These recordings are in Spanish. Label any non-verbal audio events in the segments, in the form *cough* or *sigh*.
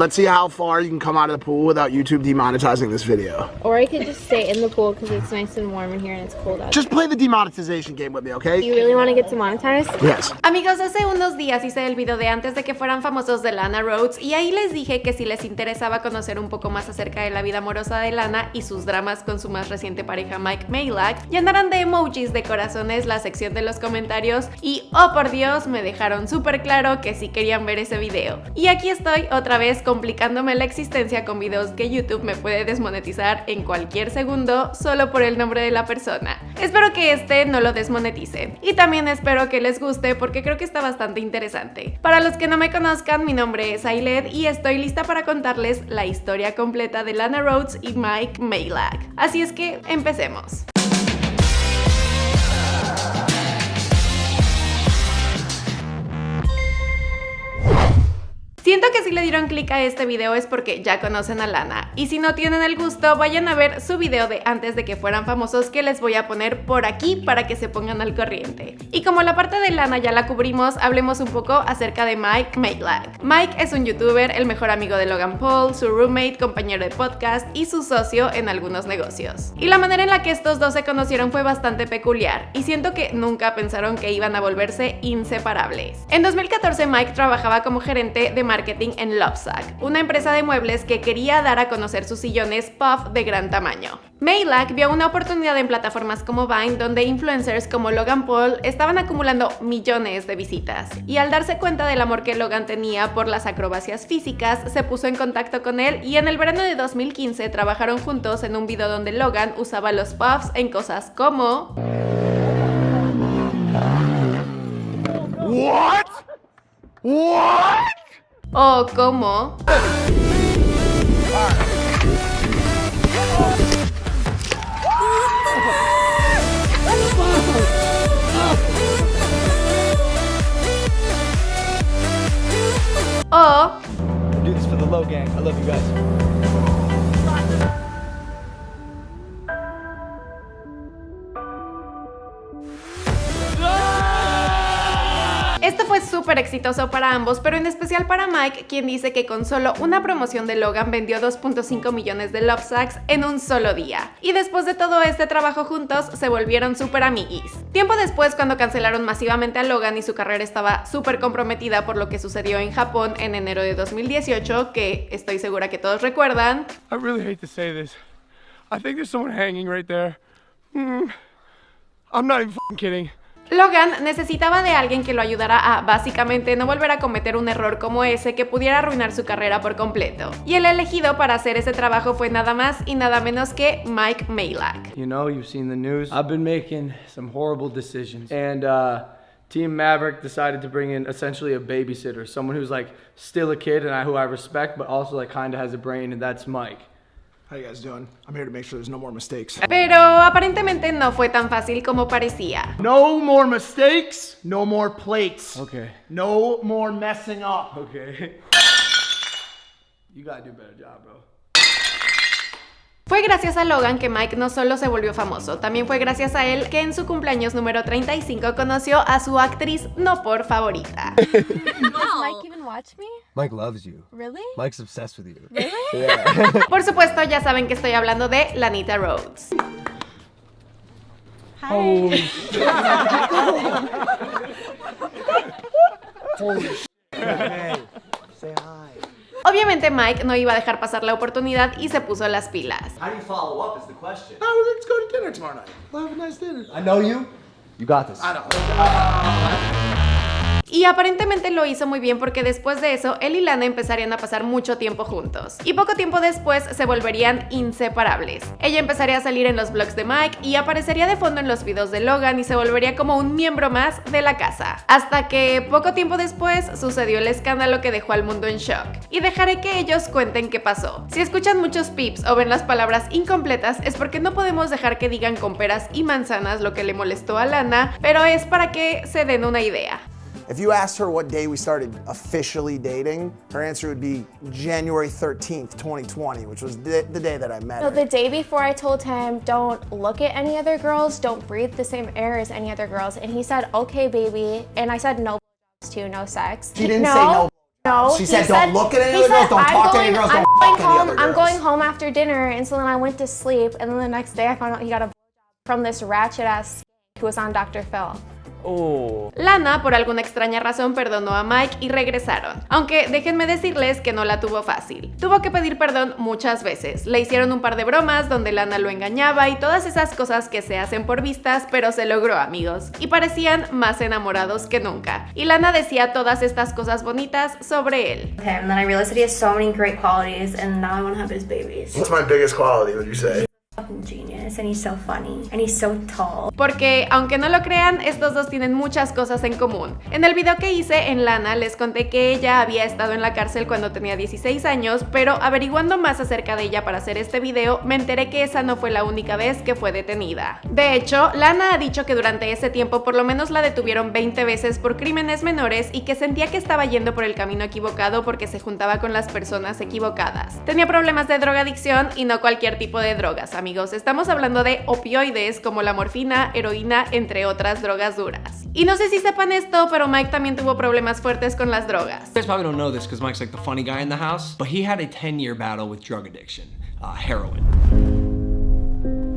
Let's see how far you can come out of the pool without YouTube demonetizing this video. Or I could just stay in the pool because it's nice and warm in here and it's cold out. Just play the demonetization game with me, okay? You really want to get demonetized? Yes. Amigos, hace unos días hice el video de antes de que fueran famosos de Lana Rhodes y ahí les dije que si les interesaba conocer un poco más acerca de la vida amorosa de Lana y sus dramas con su más reciente pareja Mike Maylak, llenarán de emojis de corazones la sección de los comentarios y oh por Dios me dejaron súper claro que sí querían ver ese video. Y aquí estoy otra vez complicándome la existencia con videos que YouTube me puede desmonetizar en cualquier segundo solo por el nombre de la persona. Espero que este no lo desmonetice. Y también espero que les guste porque creo que está bastante interesante. Para los que no me conozcan, mi nombre es Ailed y estoy lista para contarles la historia completa de Lana Rhodes y Mike Maylak. Así es que empecemos. Siento que si le dieron clic a este video es porque ya conocen a Lana. Y si no tienen el gusto, vayan a ver su video de antes de que fueran famosos que les voy a poner por aquí para que se pongan al corriente. Y como la parte de Lana ya la cubrimos, hablemos un poco acerca de Mike Makelak. Mike es un youtuber, el mejor amigo de Logan Paul, su roommate, compañero de podcast y su socio en algunos negocios. Y la manera en la que estos dos se conocieron fue bastante peculiar y siento que nunca pensaron que iban a volverse inseparables. En 2014 Mike trabajaba como gerente de marketing en Lovesac, una empresa de muebles que quería dar a conocer sus sillones puff de gran tamaño. Maylak vio una oportunidad en plataformas como Vine donde influencers como Logan Paul estaban acumulando millones de visitas y al darse cuenta del amor que Logan tenía por las acrobacias físicas se puso en contacto con él y en el verano de 2015 trabajaron juntos en un video donde Logan usaba los puffs en cosas como... What? What? O como... O do this for the low gang. I love you guys. Súper exitoso para ambos, pero en especial para Mike, quien dice que con solo una promoción de Logan vendió 2.5 millones de Love Sacks en un solo día. Y después de todo este trabajo juntos, se volvieron súper amiguis. Tiempo después, cuando cancelaron masivamente a Logan y su carrera estaba súper comprometida por lo que sucedió en Japón en enero de 2018, que estoy segura que todos recuerdan, I really hate to say this. I think there's someone hanging right there. Mm, I'm not even kidding. Logan necesitaba de alguien que lo ayudara a, básicamente, no volver a cometer un error como ese que pudiera arruinar su carrera por completo. Y el elegido para hacer ese trabajo fue nada más y nada menos que Mike Maylak. You know, you've seen the news. I've been making some horrible decisions. And uh, Team Maverick decided to bring in essentially a babysitter, someone who's like still a kid and I, who I respect, but also like kind of has a brain, and that's Mike. How you guys doing? I'm here to make sure there's no more mistakes. Pero aparentemente no fue tan fácil como parecía. No more mistakes, no more plates. Okay. No more messing up. Okay. you gotta do a better job, bro. Fue gracias a Logan que Mike no solo se volvió famoso, también fue gracias a él que en su cumpleaños número 35 conoció a su actriz no por favorita. *laughs* Mike loves you. Really? Mike's obsessed with you. Really? *laughs* Por supuesto, ya saben que estoy hablando de Lanita Rhodes. Hi. *laughs* Say hi. Obviamente Mike no iba a dejar pasar la oportunidad y se puso las pilas. How do you follow up is the question. Oh, let's go to dinner tomorrow night. We'll have a nice dinner. I know you. You got this. I know. Y aparentemente lo hizo muy bien porque después de eso, él y Lana empezarían a pasar mucho tiempo juntos. Y poco tiempo después se volverían inseparables. Ella empezaría a salir en los vlogs de Mike y aparecería de fondo en los videos de Logan y se volvería como un miembro más de la casa. Hasta que poco tiempo después sucedió el escándalo que dejó al mundo en shock. Y dejaré que ellos cuenten qué pasó. Si escuchan muchos pips o ven las palabras incompletas es porque no podemos dejar que digan con peras y manzanas lo que le molestó a Lana, pero es para que se den una idea. If you asked her what day we started officially dating, her answer would be January 13th, 2020, which was the, the day that I met So her. the day before I told him, don't look at any other girls, don't breathe the same air as any other girls. And he said, okay, baby. And I said, no *laughs* too, no sex. He didn't say no. No. *laughs* She he said, "Don't look at any he other girls, said, don't "I'm talk to going, any girls, I'm don't going home, I'm going home after dinner. And so then I went to sleep. And then the next day I found out he got a *laughs* from this ratchet ass who was on Dr. Phil. Lana, por alguna extraña razón, perdonó a Mike y regresaron. Aunque déjenme decirles que no la tuvo fácil. Tuvo que pedir perdón muchas veces. Le hicieron un par de bromas donde Lana lo engañaba y todas esas cosas que se hacen por vistas, pero se logró, amigos. Y parecían más enamorados que nunca. Y Lana decía todas estas cosas bonitas sobre él. him. And then I realized that he has so many great qualities, and now I want to have his babies. What's my biggest quality, would you say? Fucking genius, and he's so funny, and he's so tall. Porque, aunque no lo crean, estos dos tienen muchas cosas en común. En el video que hice en Lana les conté que ella había estado en la cárcel cuando tenía 16 años, pero averiguando más acerca de ella para hacer este video, me enteré que esa no fue la única vez que fue detenida. De hecho, Lana ha dicho que durante ese tiempo por lo menos la detuvieron 20 veces por crímenes menores y que sentía que estaba yendo por el camino equivocado porque se juntaba con las personas equivocadas. Tenía problemas de drogadicción y no cualquier tipo de drogas, amigos. Estamos hablando de opioides como la morfina, heroína, entre otras drogas duras. Y no sé si sepan esto, pero Mike también tuvo problemas fuertes con las drogas. Guys probably don't know this because Mike's like the funny guy in the house, but he had a 10 year battle with drug addiction, uh, heroin.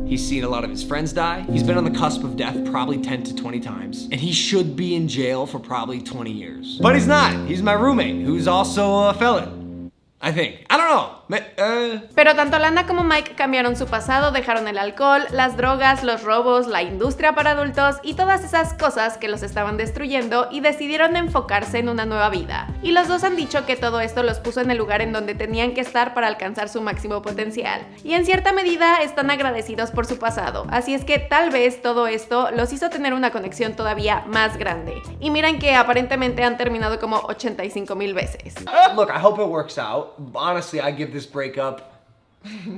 He's seen a lot of his friends die. He's been on the cusp of death probably 10 to 20 times. And he should be in jail for probably 20 years. But he's not. He's my roommate, who's also a felon. I think. I don't know. Uh, Pero tanto Lana como Mike cambiaron su pasado, dejaron el alcohol, las drogas, los robos, la industria para adultos y todas esas cosas que los estaban destruyendo y decidieron enfocarse en una nueva vida. Y los dos han dicho que todo esto los puso en el lugar en donde tenían que estar para alcanzar su máximo potencial. Y en cierta medida están agradecidos por su pasado, así es que tal vez todo esto los hizo tener una conexión todavía más grande. Y miren que aparentemente han terminado como 85 mil veces. look, I hope it works out. Honestly, I give this breakup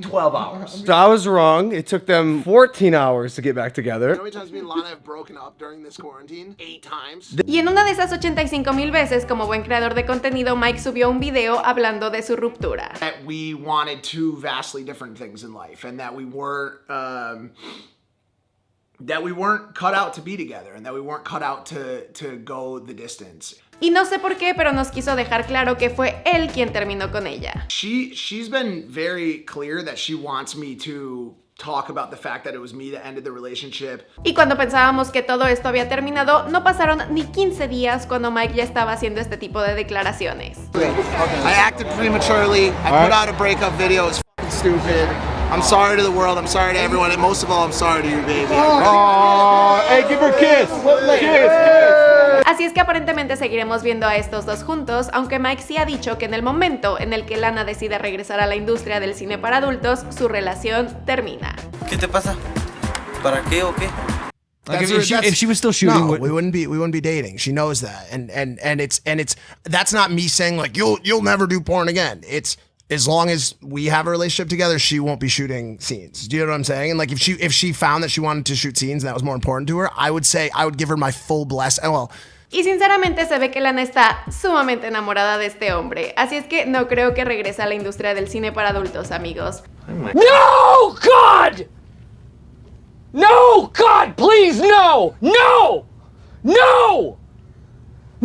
12 *laughs* hours. So I was wrong. It took them 14 hours to get back together. How many times me and Lana have broken up during this quarantine? Eight times. Y en una de esas 85 mil veces, como buen creador de contenido, Mike subió un video hablando de su ruptura. That we wanted two vastly different things in life, and that we weren't. Um, that we weren't cut out to be together, and that we weren't cut out to to go the distance. Y no sé por qué, pero nos quiso dejar claro que fue él quien terminó con ella. She she's been very clear that she wants me to talk about the fact that it was me that ended the relationship. Y cuando pensábamos que todo esto había terminado, no pasaron ni 15 días cuando Mike ya estaba haciendo este tipo de declaraciones. I acted prematurely. I put out a breakup video. It's stupid. I'm sorry to the world. I'm sorry to everyone, and most of all, I'm sorry to you, baby. hey, give her a kiss. Kiss, es que aparentemente seguiremos viendo a estos dos juntos, aunque Mike sí ha dicho que en el momento en el que Lana decide regresar a la industria del cine para adultos, su relación termina. ¿Qué te pasa? ¿Para qué o qué? Like, if, she, if she was still shooting, no, we wouldn't be we wouldn't be dating. She knows that, and and and it's and it's that's not me saying like you'll you'll never do porn again. It's as long as we have a relationship together, she won't be shooting scenes. Do you know what I'm saying? And like if she if she found that she wanted to shoot scenes and that was more important to her, I would say I would give her my full bless. Well, Y sinceramente se ve que Lana está sumamente enamorada de este hombre, así es que no creo que regrese a la industria del cine para adultos, amigos. No, God! No, God, please, no! No! No!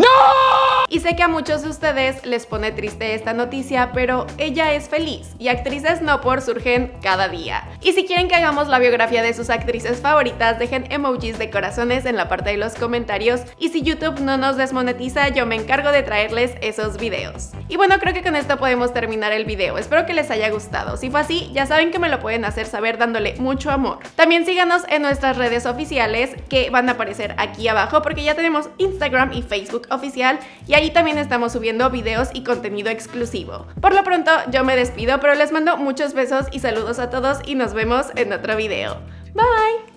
¡No! Y sé que a muchos de ustedes les pone triste esta noticia, pero ella es feliz y actrices no por surgen cada día. Y si quieren que hagamos la biografía de sus actrices favoritas, dejen emojis de corazones en la parte de los comentarios y si YouTube no nos desmonetiza, yo me encargo de traerles esos videos. Y bueno, creo que con esto podemos terminar el video. Espero que les haya gustado. Si fue así, ya saben que me lo pueden hacer saber dándole mucho amor. También síganos en nuestras redes oficiales que van a aparecer aquí abajo porque ya tenemos Instagram y Facebook oficial y ahí también estamos subiendo videos y contenido exclusivo. Por lo pronto yo me despido, pero les mando muchos besos y saludos a todos y nos vemos en otro video. Bye!